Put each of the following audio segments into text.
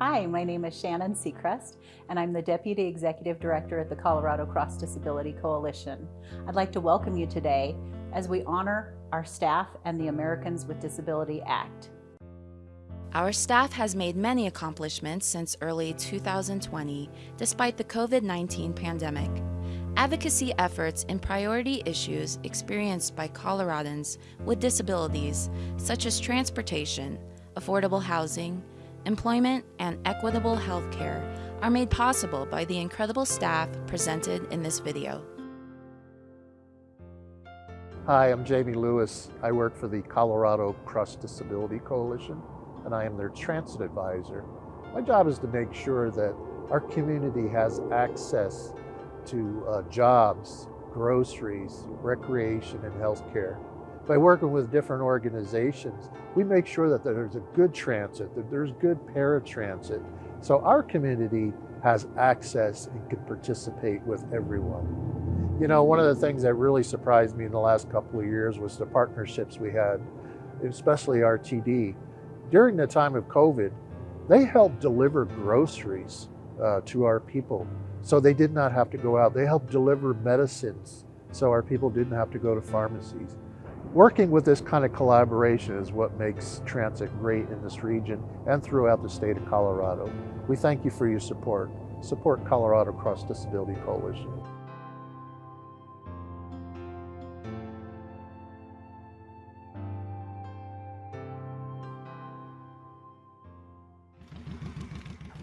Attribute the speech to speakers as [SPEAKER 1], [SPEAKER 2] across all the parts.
[SPEAKER 1] Hi, my name is Shannon Seacrest, and I'm the Deputy Executive Director at the Colorado Cross Disability Coalition. I'd like to welcome you today as we honor our staff and the Americans with Disability Act.
[SPEAKER 2] Our staff has made many accomplishments since early 2020, despite the COVID-19 pandemic. Advocacy efforts in priority issues experienced by Coloradans with disabilities, such as transportation, affordable housing, employment, and equitable health care are made possible by the incredible staff presented in this video.
[SPEAKER 3] Hi, I'm Jamie Lewis. I work for the Colorado Cross Disability Coalition, and I am their transit advisor. My job is to make sure that our community has access to uh, jobs, groceries, recreation, and health care by working with different organizations, we make sure that there's a good transit, that there's good paratransit. So our community has access and can participate with everyone. You know, one of the things that really surprised me in the last couple of years was the partnerships we had, especially RTD. During the time of COVID, they helped deliver groceries uh, to our people. So they did not have to go out. They helped deliver medicines so our people didn't have to go to pharmacies. Working with this kind of collaboration is what makes transit great in this region and throughout the state of Colorado. We thank you for your support. Support Colorado Cross Disability Coalition.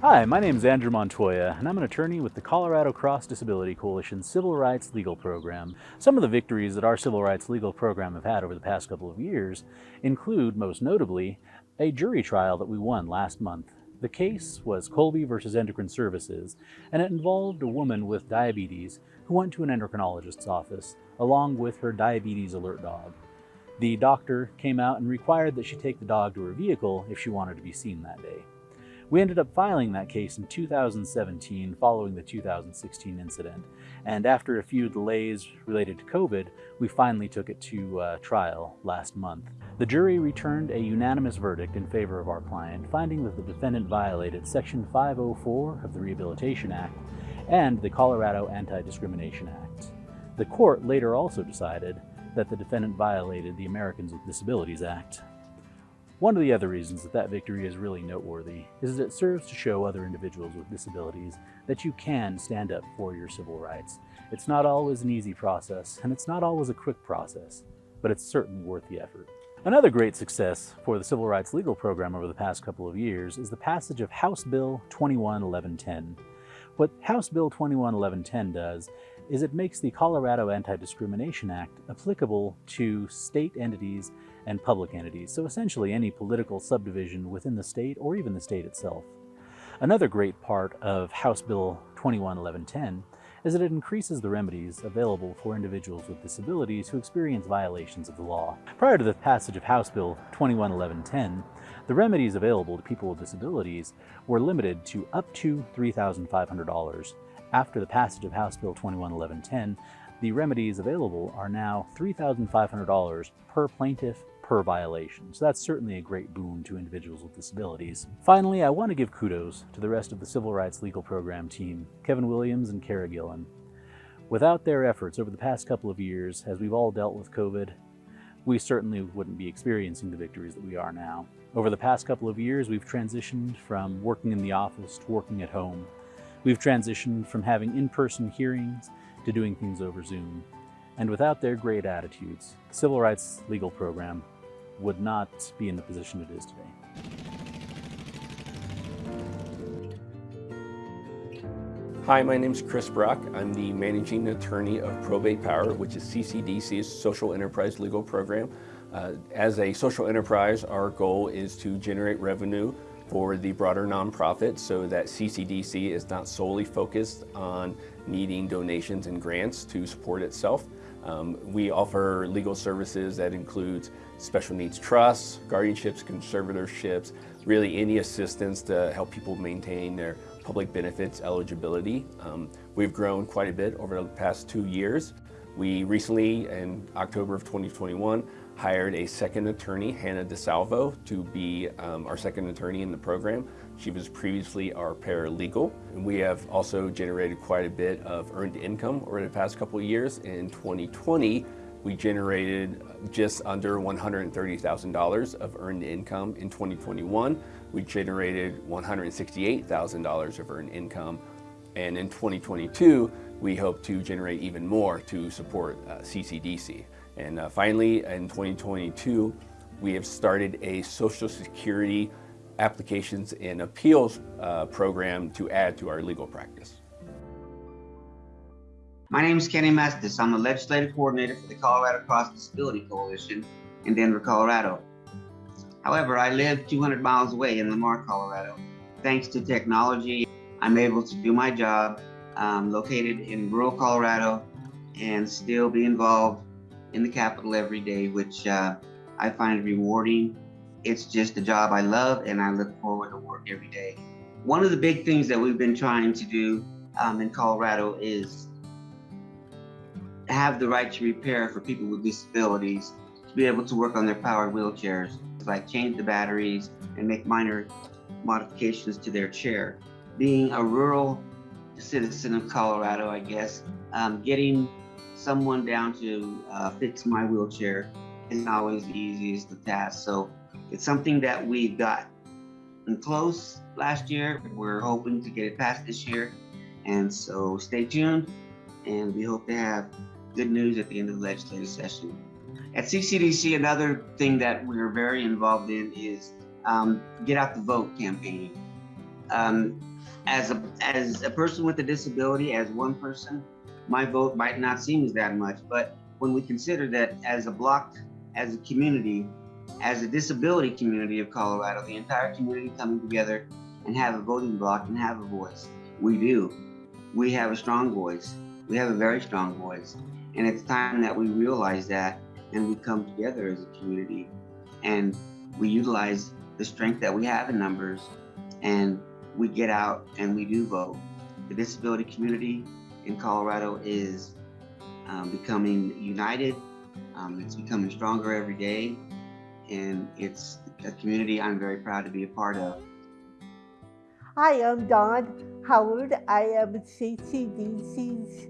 [SPEAKER 4] Hi, my name is Andrew Montoya, and I'm an attorney with the Colorado Cross Disability Coalition Civil Rights Legal Program. Some of the victories that our Civil Rights Legal Program have had over the past couple of years include, most notably, a jury trial that we won last month. The case was Colby versus Endocrine Services, and it involved a woman with diabetes who went to an endocrinologist's office along with her diabetes alert dog. The doctor came out and required that she take the dog to her vehicle if she wanted to be seen that day. We ended up filing that case in 2017 following the 2016 incident, and after a few delays related to COVID, we finally took it to uh, trial last month. The jury returned a unanimous verdict in favor of our client, finding that the defendant violated Section 504 of the Rehabilitation Act and the Colorado Anti-Discrimination Act. The court later also decided that the defendant violated the Americans with Disabilities Act. One of the other reasons that that victory is really noteworthy is that it serves to show other individuals with disabilities that you can stand up for your civil rights. It's not always an easy process, and it's not always a quick process, but it's certainly worth the effort. Another great success for the Civil Rights Legal Program over the past couple of years is the passage of House Bill 211110. What House Bill 211110 does is it makes the Colorado Anti-Discrimination Act applicable to state entities and public entities, so essentially any political subdivision within the state or even the state itself. Another great part of House Bill 211110 is that it increases the remedies available for individuals with disabilities who experience violations of the law. Prior to the passage of House Bill 211110, the remedies available to people with disabilities were limited to up to $3,500. After the passage of House Bill 211110, the remedies available are now $3,500 per plaintiff per violation. So that's certainly a great boon to individuals with disabilities. Finally, I want to give kudos to the rest of the Civil Rights Legal Program team, Kevin Williams and Kara Gillen. Without their efforts over the past couple of years, as we've all dealt with COVID, we certainly wouldn't be experiencing the victories that we are now. Over the past couple of years, we've transitioned from working in the office to working at home. We've transitioned from having in-person hearings to doing things over Zoom. And without their great attitudes, the Civil Rights Legal Program would not be in the position it is today.
[SPEAKER 5] Hi, my name is Chris Brock. I'm the managing attorney of Probate Power, which is CCDC's social enterprise legal program. Uh, as a social enterprise, our goal is to generate revenue for the broader nonprofit so that CCDC is not solely focused on needing donations and grants to support itself. Um, we offer legal services that includes special needs trusts, guardianships, conservatorships, really any assistance to help people maintain their public benefits eligibility. Um, we've grown quite a bit over the past two years. We recently, in October of 2021, hired a second attorney, Hannah DeSalvo, to be um, our second attorney in the program. She was previously our paralegal. And we have also generated quite a bit of earned income over the past couple of years. In 2020, we generated just under $130,000 of earned income. In 2021, we generated $168,000 of earned income. And in 2022, we hope to generate even more to support uh, CCDC. And uh, finally, in 2022, we have started a Social Security applications and appeals uh, program to add to our legal practice.
[SPEAKER 6] My name is Kenny Mestis. I'm the legislative coordinator for the Colorado Cross Disability Coalition in Denver, Colorado. However, I live 200 miles away in Lamar, Colorado. Thanks to technology, I'm able to do my job um, located in rural Colorado and still be involved in the capital every day, which uh, I find rewarding. It's just a job I love and I look forward to work every day. One of the big things that we've been trying to do um, in Colorado is have the right to repair for people with disabilities to be able to work on their powered wheelchairs, like change the batteries and make minor modifications to their chair. Being a rural citizen of Colorado, I guess, um, getting someone down to uh, fix my wheelchair isn't always the easiest of tasks. So it's something that we got close last year. We're hoping to get it passed this year. And so stay tuned and we hope to have good news at the end of the legislative session. At CCDC, another thing that we're very involved in is um, Get Out the Vote campaign. Um, as a as a person with a disability, as one person, my vote might not seem as that much, but when we consider that as a block, as a community, as a disability community of Colorado, the entire community coming together and have a voting block and have a voice, we do. We have a strong voice. We have a very strong voice. And it's time that we realize that and we come together as a community and we utilize the strength that we have in numbers and we get out and we do vote. The disability community in Colorado is um, becoming united. Um, it's becoming stronger every day. And it's a community I'm very proud to be a part of.
[SPEAKER 7] Hi, I'm Don Howard. I am CCDC's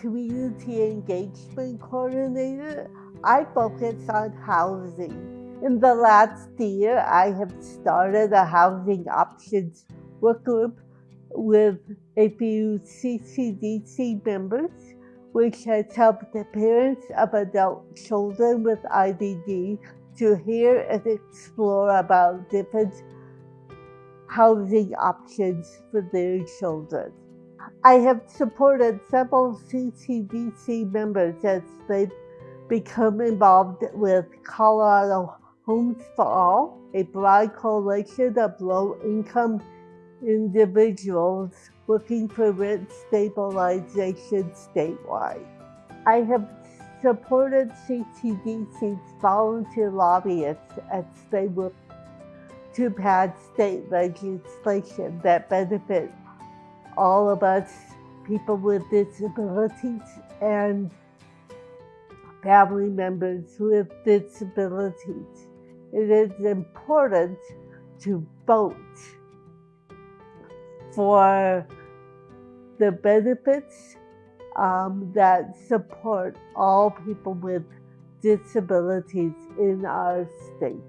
[SPEAKER 7] Community Engagement Coordinator. I focus on housing. In the last year, I have started a housing options work group with APU CCDC members, which has helped the parents of adult children with IDD to hear and explore about different housing options for their children. I have supported several CCDC members as they've become involved with Colorado Homes for All, a broad coalition of low-income individuals looking for rent stabilization statewide. I have supported CCDC's volunteer lobbyists as they work to pass state legislation that benefits all of us people with disabilities and family members with disabilities. It is important to vote for the benefits um, that support all people with disabilities in our state.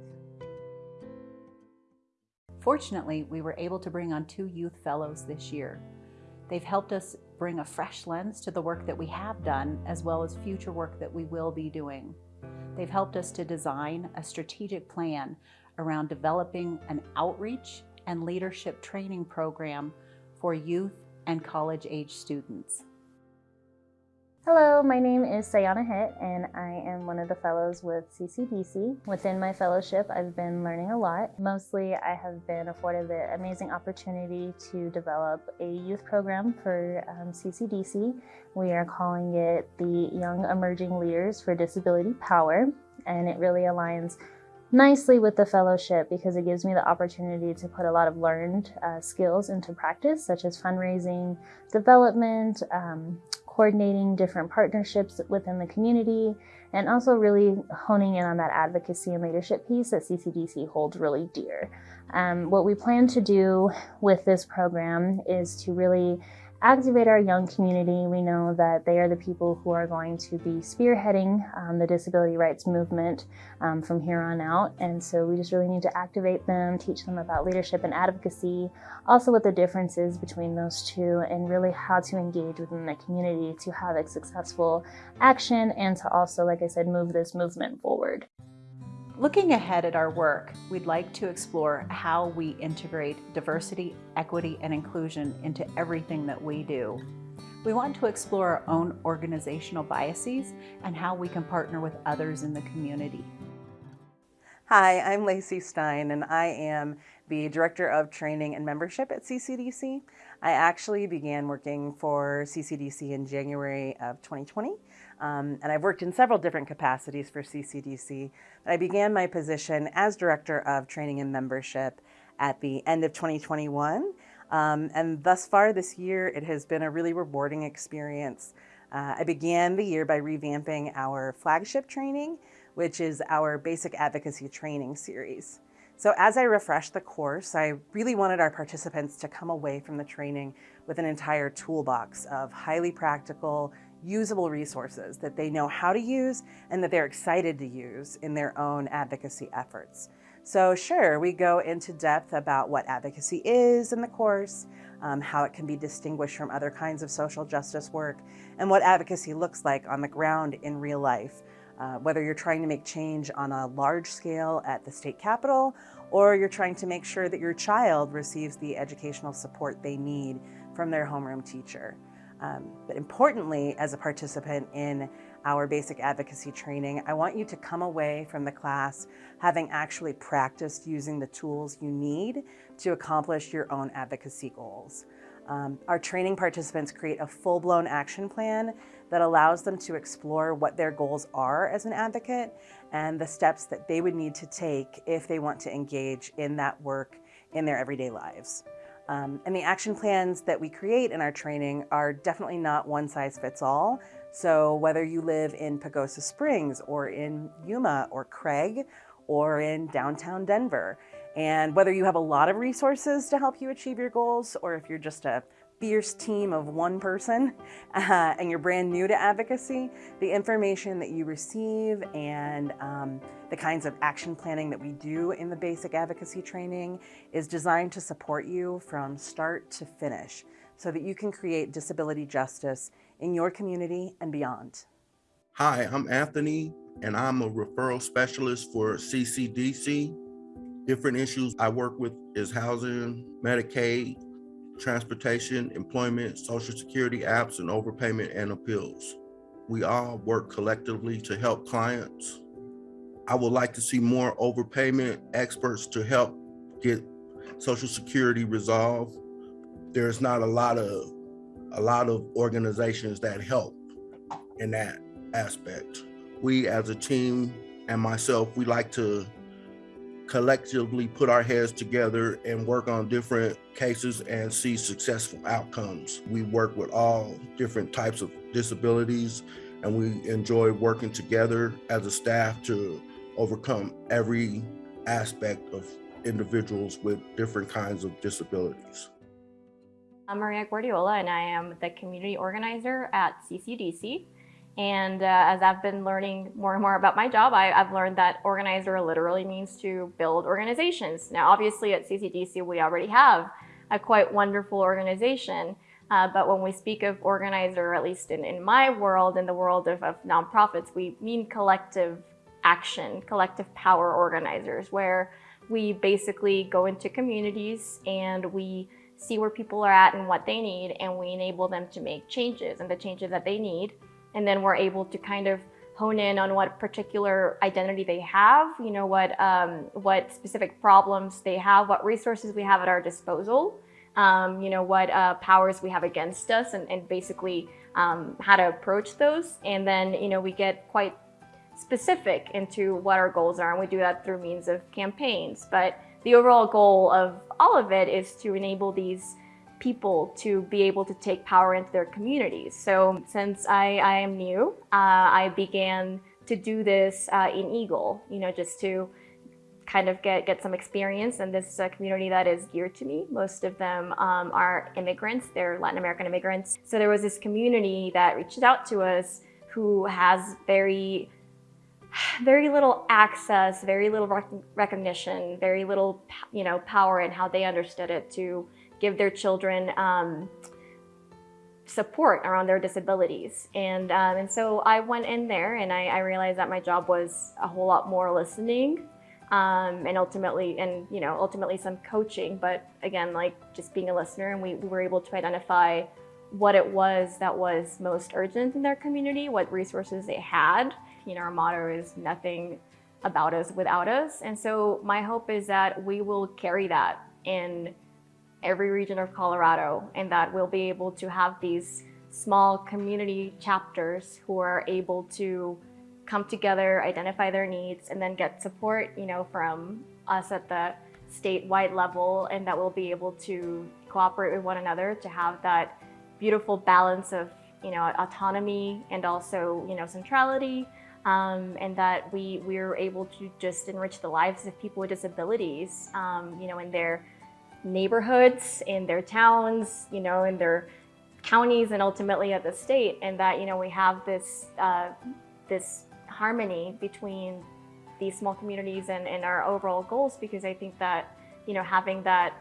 [SPEAKER 1] Fortunately, we were able to bring on two youth fellows this year. They've helped us bring a fresh lens to the work that we have done, as well as future work that we will be doing. They've helped us to design a strategic plan around developing an outreach and leadership training program for youth and college-age students.
[SPEAKER 8] Hello, my name is Sayana Hitt and I am one of the fellows with CCDC. Within my fellowship, I've been learning a lot. Mostly, I have been afforded the amazing opportunity to develop a youth program for um, CCDC. We are calling it the Young Emerging Leaders for Disability Power, and it really aligns nicely with the fellowship because it gives me the opportunity to put a lot of learned uh, skills into practice, such as fundraising, development, um, coordinating different partnerships within the community, and also really honing in on that advocacy and leadership piece that CCDC holds really dear. Um, what we plan to do with this program is to really activate our young community. We know that they are the people who are going to be spearheading um, the disability rights movement um, from here on out. And so we just really need to activate them, teach them about leadership and advocacy, also what the difference is between those two, and really how to engage within the community to have a successful action and to also, like I said, move this movement forward.
[SPEAKER 1] Looking ahead at our work, we'd like to explore how we integrate diversity, equity, and inclusion into everything that we do. We want to explore our own organizational biases and how we can partner with others in the community.
[SPEAKER 9] Hi, I'm Lacey Stein and I am the Director of Training and Membership at CCDC. I actually began working for CCDC in January of 2020 um, and I've worked in several different capacities for CCDC. I began my position as Director of Training and Membership at the end of 2021. Um, and thus far this year, it has been a really rewarding experience. Uh, I began the year by revamping our flagship training, which is our basic advocacy training series. So as I refreshed the course, I really wanted our participants to come away from the training with an entire toolbox of highly practical, usable resources that they know how to use and that they're excited to use in their own advocacy efforts. So sure, we go into depth about what advocacy is in the course, um, how it can be distinguished from other kinds of social justice work, and what advocacy looks like on the ground in real life, uh, whether you're trying to make change on a large scale at the state capitol, or you're trying to make sure that your child receives the educational support they need from their homeroom teacher. Um, but importantly, as a participant in our basic advocacy training, I want you to come away from the class having actually practiced using the tools you need to accomplish your own advocacy goals. Um, our training participants create a full-blown action plan that allows them to explore what their goals are as an advocate and the steps that they would need to take if they want to engage in that work in their everyday lives. Um, and the action plans that we create in our training are definitely not one size fits all. So whether you live in Pagosa Springs or in Yuma or Craig or in downtown Denver, and whether you have a lot of resources to help you achieve your goals or if you're just a fierce team of one person uh, and you're brand new to advocacy, the information that you receive and um, the kinds of action planning that we do in the basic advocacy training is designed to support you from start to finish so that you can create disability justice in your community and beyond.
[SPEAKER 10] Hi, I'm Anthony and I'm a referral specialist for CCDC. Different issues I work with is housing, Medicaid, transportation, employment, social security apps, and overpayment and appeals. We all work collectively to help clients. I would like to see more overpayment experts to help get social security resolved. There's not a lot of a lot of organizations that help in that aspect. We as a team and myself, we like to collectively put our heads together and work on different cases and see successful outcomes. We work with all different types of disabilities and we enjoy working together as a staff to overcome every aspect of individuals with different kinds of disabilities.
[SPEAKER 11] I'm Maria Guardiola and I am the community organizer at CCDC. And uh, as I've been learning more and more about my job, I, have learned that organizer literally means to build organizations. Now, obviously at CCDC, we already have a quite wonderful organization. Uh, but when we speak of organizer, at least in, in my world, in the world of, of nonprofits, we mean collective action, collective power organizers, where we basically go into communities and we see where people are at and what they need, and we enable them to make changes and the changes that they need and then we're able to kind of hone in on what particular identity they have, you know, what, um, what specific problems they have, what resources we have at our disposal, um, you know, what uh, powers we have against us and, and basically um, how to approach those. And then, you know, we get quite specific into what our goals are and we do that through means of campaigns. But the overall goal of all of it is to enable these people to be able to take power into their communities. So since I, I am new, uh, I began to do this uh, in Eagle, you know, just to kind of get, get some experience in this uh, community that is dear to me. Most of them um, are immigrants, they're Latin American immigrants. So there was this community that reached out to us who has very very little access, very little rec recognition, very little, you know, power in how they understood it to give their children um, support around their disabilities. And, um, and so I went in there and I, I, realized that my job was a whole lot more listening um, and ultimately, and you know, ultimately some coaching, but again, like just being a listener and we, we were able to identify what it was that was most urgent in their community, what resources they had. You know, our motto is nothing about us without us. And so my hope is that we will carry that in every region of Colorado and that we'll be able to have these small community chapters who are able to come together, identify their needs, and then get support, you know, from us at the statewide level and that we'll be able to cooperate with one another to have that beautiful balance of, you know, autonomy and also, you know, centrality. Um, and that we, we're able to just enrich the lives of people with disabilities, um, you know, in their neighborhoods, in their towns, you know, in their counties and ultimately at the state. And that, you know, we have this, uh, this harmony between these small communities and, and our overall goals because I think that, you know, having that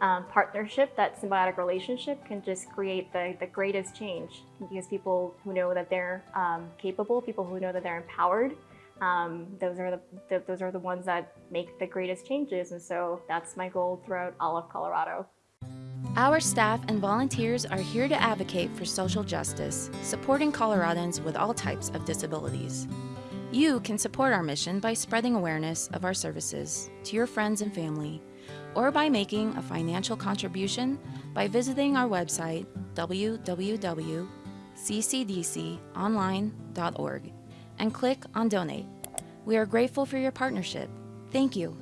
[SPEAKER 11] um, partnership, that symbiotic relationship can just create the, the greatest change because people who know that they're um, capable, people who know that they're empowered, um, those are the, the, those are the ones that make the greatest changes. And so that's my goal throughout all of Colorado.
[SPEAKER 2] Our staff and volunteers are here to advocate for social justice, supporting Coloradans with all types of disabilities. You can support our mission by spreading awareness of our services to your friends and family, or by making a financial contribution by visiting our website www.ccdconline.org and click on Donate. We are grateful for your partnership. Thank you.